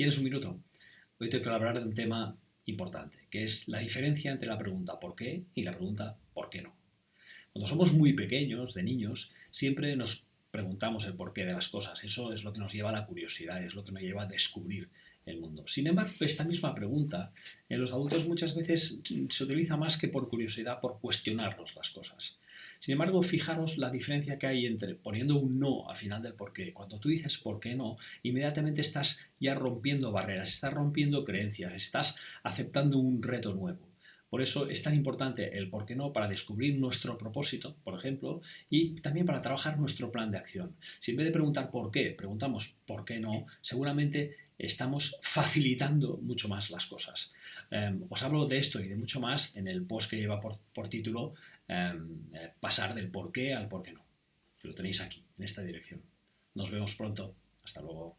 ¿Tienes un minuto? Hoy te quiero hablar de un tema importante, que es la diferencia entre la pregunta ¿por qué? y la pregunta ¿por qué no? Cuando somos muy pequeños, de niños, siempre nos preguntamos el porqué de las cosas. Eso es lo que nos lleva a la curiosidad, es lo que nos lleva a descubrir el mundo. Sin embargo, esta misma pregunta en los adultos muchas veces se utiliza más que por curiosidad, por cuestionarnos las cosas. Sin embargo, fijaros la diferencia que hay entre poniendo un no al final del por qué. Cuando tú dices por qué no, inmediatamente estás ya rompiendo barreras, estás rompiendo creencias, estás aceptando un reto nuevo. Por eso es tan importante el por qué no para descubrir nuestro propósito, por ejemplo, y también para trabajar nuestro plan de acción. Si en vez de preguntar por qué, preguntamos por qué no, seguramente estamos facilitando mucho más las cosas. Em, os hablo de esto y de mucho más en el post que lleva por, título em, eh, Pasar del por qué al por qué no. Lo tenéis aquí, en esta dirección. Nos vemos pronto. Hasta luego.